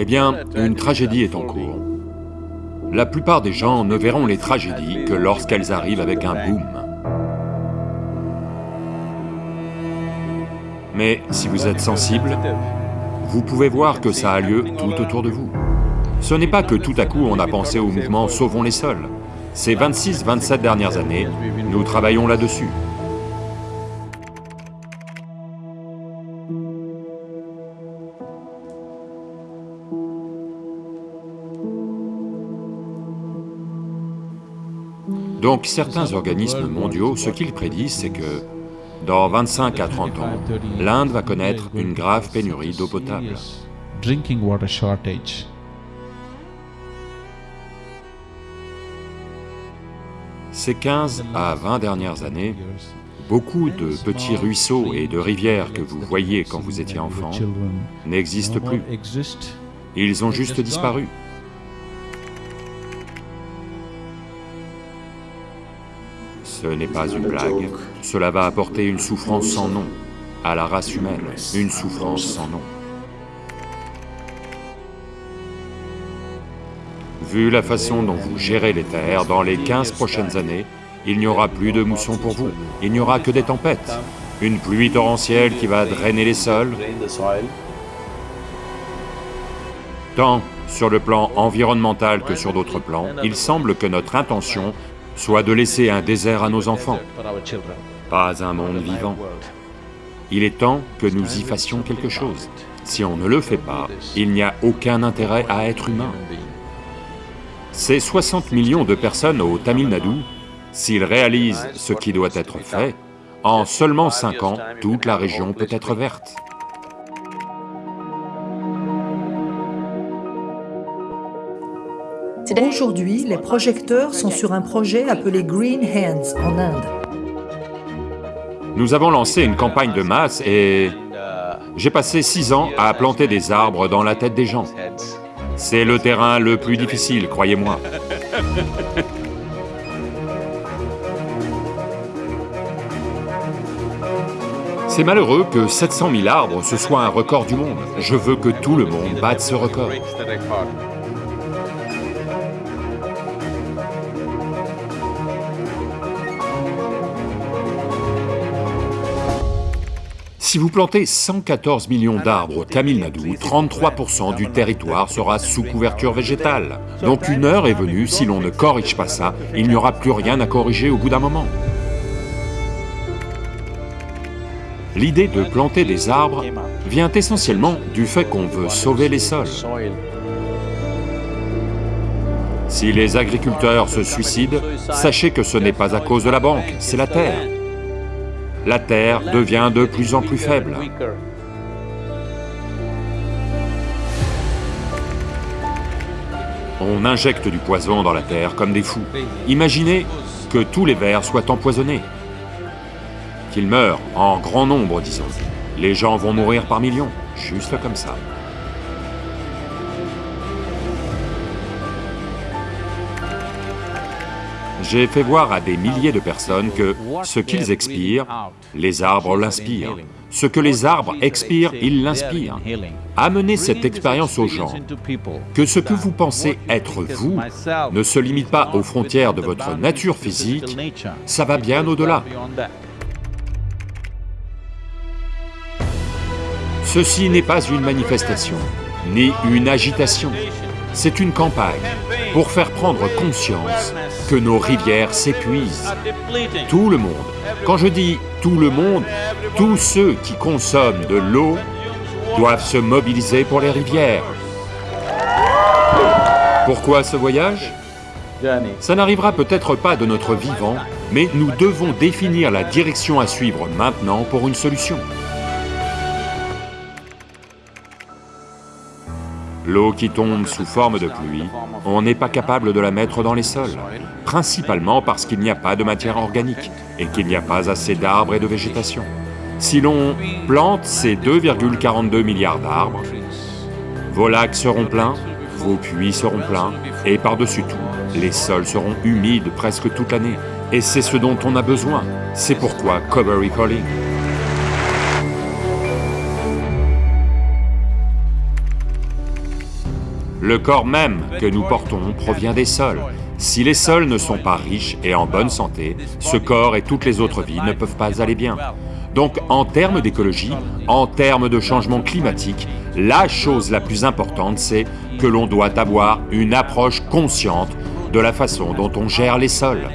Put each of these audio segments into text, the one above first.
Eh bien, une tragédie est en cours. La plupart des gens ne verront les tragédies que lorsqu'elles arrivent avec un boom. Mais si vous êtes sensible, vous pouvez voir que ça a lieu tout autour de vous. Ce n'est pas que tout à coup on a pensé au mouvement « Sauvons les sols ». Ces 26-27 dernières années, nous travaillons là-dessus. Donc certains organismes mondiaux, ce qu'ils prédisent, c'est que dans 25 à 30 ans, l'Inde va connaître une grave pénurie d'eau potable. Ces 15 à 20 dernières années, beaucoup de petits ruisseaux et de rivières que vous voyez quand vous étiez enfant n'existent plus. Ils ont juste disparu. Ce n'est pas une blague, cela va apporter une souffrance sans nom à la race humaine, une souffrance sans nom. Vu la façon dont vous gérez les terres, dans les 15 prochaines années, il n'y aura plus de moussons pour vous, il n'y aura que des tempêtes, une pluie torrentielle qui va drainer les sols, tant sur le plan environnemental que sur d'autres plans, il semble que notre intention soit de laisser un désert à nos enfants, pas un monde vivant. Il est temps que nous y fassions quelque chose. Si on ne le fait pas, il n'y a aucun intérêt à être humain. Ces 60 millions de personnes au Tamil Nadu, s'ils réalisent ce qui doit être fait, en seulement 5 ans, toute la région peut être verte. Aujourd'hui, les projecteurs sont sur un projet appelé Green Hands en Inde. Nous avons lancé une campagne de masse et j'ai passé six ans à planter des arbres dans la tête des gens. C'est le terrain le plus difficile, croyez-moi. C'est malheureux que 700 000 arbres, ce soit un record du monde. Je veux que tout le monde batte ce record. Si vous plantez 114 millions d'arbres au Tamil Nadu, 33% du territoire sera sous couverture végétale. Donc une heure est venue, si l'on ne corrige pas ça, il n'y aura plus rien à corriger au bout d'un moment. L'idée de planter des arbres vient essentiellement du fait qu'on veut sauver les sols. Si les agriculteurs se suicident, sachez que ce n'est pas à cause de la banque, c'est la terre la Terre devient de plus en plus faible. On injecte du poison dans la Terre comme des fous. Imaginez que tous les vers soient empoisonnés, qu'ils meurent en grand nombre, disons. Les gens vont mourir par millions, juste comme ça. J'ai fait voir à des milliers de personnes que ce qu'ils expirent, les arbres l'inspirent. Ce que les arbres expirent, ils l'inspirent. Amenez cette expérience aux gens, que ce que vous pensez être vous ne se limite pas aux frontières de votre nature physique, ça va bien au-delà. Ceci n'est pas une manifestation, ni une agitation, c'est une campagne pour faire prendre conscience que nos rivières s'épuisent. Tout le monde. Quand je dis tout le monde, tous ceux qui consomment de l'eau doivent se mobiliser pour les rivières. Pourquoi ce voyage? Ça n'arrivera peut-être pas de notre vivant, mais nous devons définir la direction à suivre maintenant pour une solution. L'eau qui tombe sous forme de pluie, on n'est pas capable de la mettre dans les sols, principalement parce qu'il n'y a pas de matière organique et qu'il n'y a pas assez d'arbres et de végétation. Si l'on plante ces 2,42 milliards d'arbres, vos lacs seront pleins, vos puits seront pleins, et par-dessus tout, les sols seront humides presque toute l'année. Et c'est ce dont on a besoin. C'est pourquoi Covery Calling. Le corps même que nous portons provient des sols. Si les sols ne sont pas riches et en bonne santé, ce corps et toutes les autres vies ne peuvent pas aller bien. Donc en termes d'écologie, en termes de changement climatique, la chose la plus importante c'est que l'on doit avoir une approche consciente de la façon dont on gère les sols,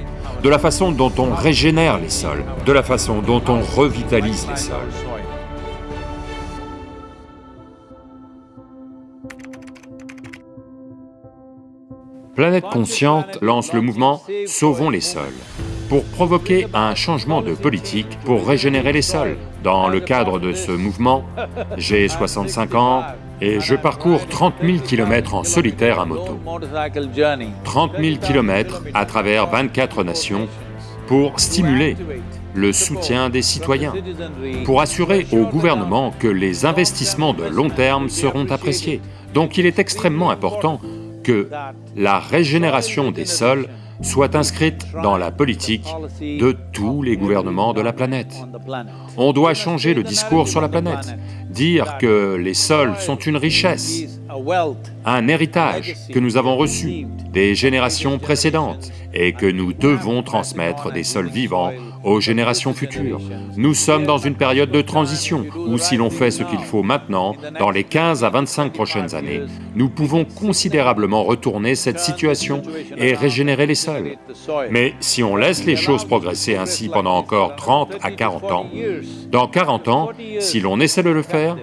de la façon dont on régénère les sols, de la façon dont on revitalise les sols. Planète Consciente lance le mouvement « Sauvons les sols » pour provoquer un changement de politique pour régénérer les sols. Dans le cadre de ce mouvement, j'ai 65 ans et je parcours 30 000 km en solitaire à moto. 30 000 km à travers 24 nations pour stimuler le soutien des citoyens, pour assurer au gouvernement que les investissements de long terme seront appréciés. Donc il est extrêmement important que la régénération des sols soit inscrite dans la politique de tous les gouvernements de la planète. On doit changer le discours sur la planète, dire que les sols sont une richesse, un héritage que nous avons reçu des générations précédentes et que nous devons transmettre des sols vivants aux générations futures. Nous sommes dans une période de transition où si l'on fait ce qu'il faut maintenant, dans les 15 à 25 prochaines années, nous pouvons considérablement retourner cette situation et régénérer les sols. Mais si on laisse les choses progresser ainsi pendant encore 30 à 40 ans, dans 40 ans, si l'on essaie de le faire,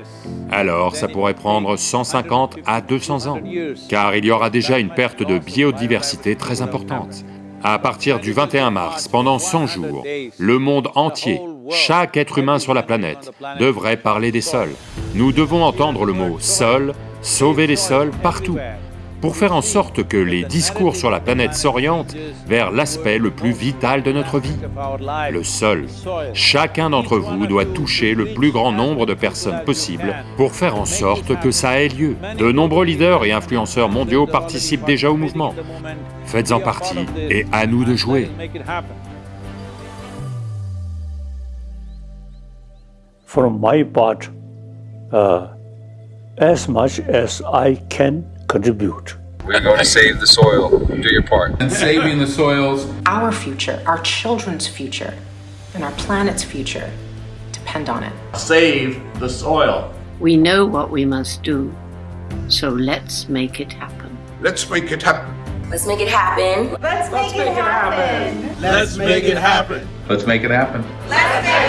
alors ça pourrait prendre 150 à 200 ans, car il y aura déjà une perte de biodiversité très importante. À partir du 21 mars, pendant 100 jours, le monde entier, chaque être humain sur la planète devrait parler des sols. Nous devons entendre le mot « sol »,« sauver les sols » partout, pour faire en sorte que les discours sur la planète s'orientent vers l'aspect le plus vital de notre vie, le sol. Chacun d'entre vous doit toucher le plus grand nombre de personnes possible pour faire en sorte que ça ait lieu. De nombreux leaders et influenceurs mondiaux participent déjà au mouvement. Faites-en partie et à nous de jouer. Part, uh, contribute. We're going to save the soil. Do your part. And saving the soils. Our future, our children's future, and our planet's future depend on it. Save the soil. We know what we must do, so let's make it happen. Let's make it happen. Let's make it happen. Let's make, it, happen. Let's make it happen. Let's make it happen. Let's make